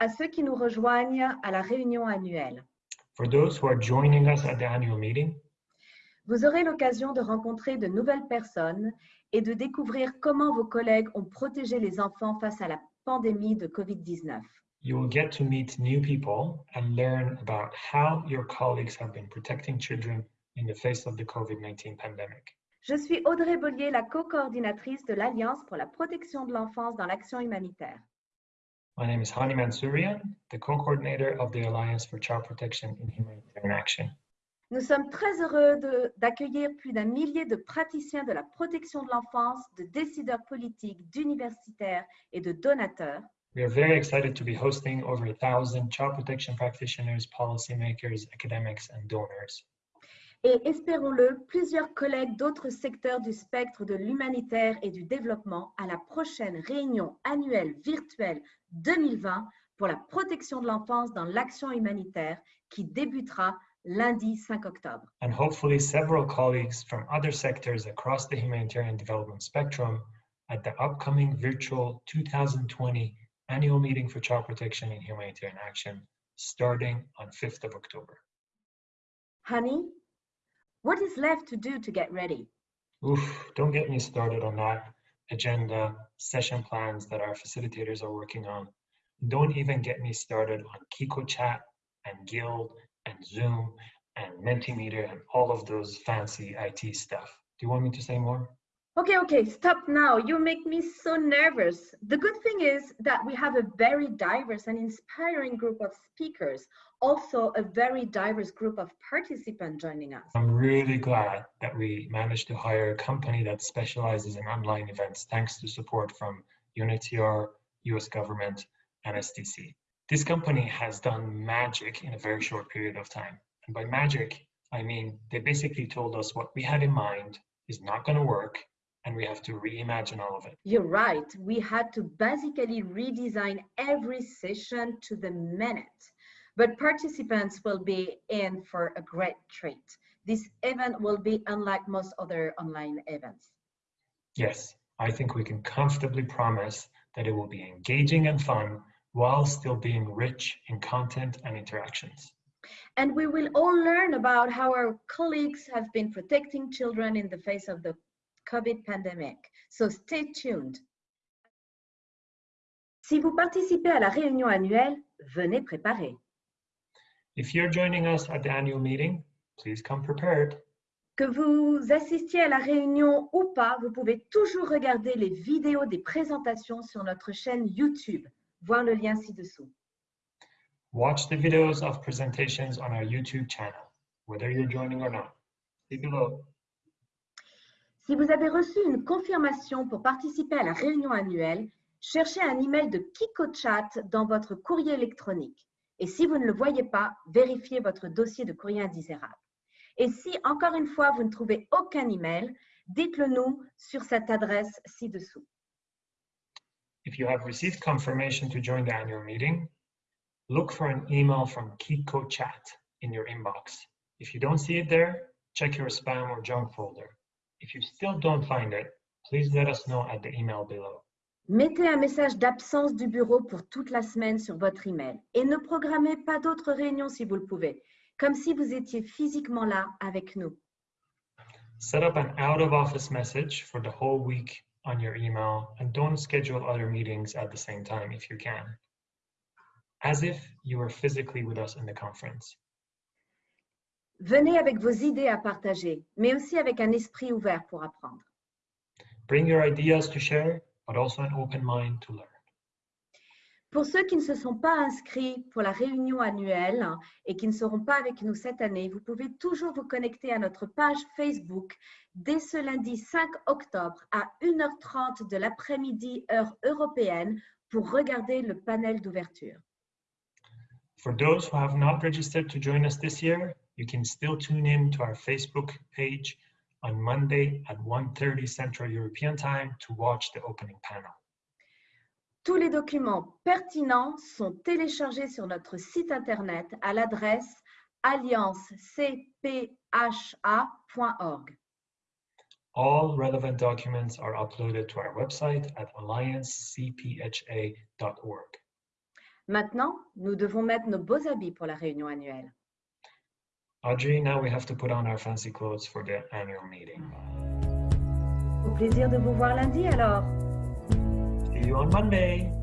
À ceux qui nous rejoignent à la réunion annuelle, For those who are joining us at the annual meeting, vous aurez l'occasion de rencontrer de nouvelles personnes et de découvrir comment vos collègues ont protégé les enfants face à la pandémie de COVID-19. you will get to meet new people and learn about how your colleagues have been protecting children in the face of the COVID 19 pandemic. Je suis Audrey Bollier, la co-coordinatrice de l'Alliance pour la protection de l'enfance dans l'action humanitaire. My name is Hani Mansourian, the co coordinator of the Alliance for Child Protection in Humanitarian Action. Nous sommes très heureux de- d'accueillir plus d'un millier de praticiens de la protection de l'enfance, de décideurs politiques, d'universitaires et de donateurs We are very excited to be hosting over a thousand child protection practitioners, policymakers, academics, and donors. Et, espérons-le, plusieurs collègues d'autres secteurs du spectre de l'humanitaire et du développement à la prochaine réunion annuelle virtuelle 2020 pour la protection de l'enfance dans l'action humanitaire qui débutera lundi 5 octobre. and hopefully several colleagues from other sectors across the humanitarian development spectrum at the upcoming virtual 2020 annual meeting for child protection and humanitarian action starting on 5th of October. Honey, what is left to do to get ready? Oof, don't get me started on that agenda, session plans that our facilitators are working on. Don't even get me started on Kiko Chat and Guild and Zoom and Mentimeter and all of those fancy IT stuff. Do you want me to say more? Okay, okay, stop now. You make me so nervous. The good thing is that we have a very diverse and inspiring group of speakers, also a very diverse group of participants joining us. I'm really glad that we managed to hire a company that specializes in online events thanks to support from UNHCR, US government, and SDC. This company has done magic in a very short period of time. And by magic, I mean they basically told us what we had in mind is not going to work and we have to reimagine all of it. You're right. We had to basically redesign every session to the minute. But participants will be in for a great treat. This event will be unlike most other online events. Yes, I think we can comfortably promise that it will be engaging and fun while still being rich in content and interactions. And we will all learn about how our colleagues have been protecting children in the face of the COVID pandemic. So stay tuned. Si vous participez à la réunion annuelle, venez préparer. If you're joining us at the annual meeting, please come prepared. Que vous assistiez à la réunion ou pas, vous pouvez toujours regarder les vidéos des présentations sur notre chaîne YouTube. Voir le lien ci-dessous. Watch the videos of presentations on our YouTube channel, whether you're joining or not. See below. Si vous avez reçu une confirmation pour participer à la réunion annuelle, cherchez un email de KikoChat dans votre courrier électronique. Et si vous ne le voyez pas, vérifiez votre dossier de courrier indésirable. Et si, encore une fois, vous ne trouvez aucun email, dites-le nous sur cette adresse ci-dessous. If you have received confirmation to join the annual meeting, look for an email from Kiko Chat in your inbox. If you don't see it there, check your spam or junk folder. If you still don't find it, please let us know at the email below. Mettez un message d'absence du bureau pour toute la semaine sur votre email et ne programmez pas d'autres réunions si vous le pouvez, comme si vous étiez physiquement là avec nous. Set up an out of office message for the whole week on your email and don't schedule other meetings at the same time if you can. As if you were physically with us in the conference. Venez avec vos idées à partager, mais aussi avec un esprit ouvert pour apprendre. Bring your ideas to share, but also an open mind to learn. Pour ceux qui ne se sont pas inscrits pour la réunion annuelle et qui ne seront pas avec nous cette année, vous pouvez toujours vous connecter à notre page Facebook dès ce lundi 5 octobre à 1h30 de l'après-midi heure européenne pour regarder le panel d'ouverture. For those who have not registered to join us this year, you can still tune in to our Facebook page on Monday at 1.30 Central European Time to watch the opening panel. Tous les documents pertinents sont téléchargés sur notre site internet à l'adresse alliancecpha.org. All relevant documents are uploaded to our website at alliancecpha.org. Maintenant, nous devons mettre nos beaux habits pour la réunion annuelle. Audrey, now we have to put on our fancy clothes for the annual meeting. Au plaisir de vous voir lundi alors. See you on Monday.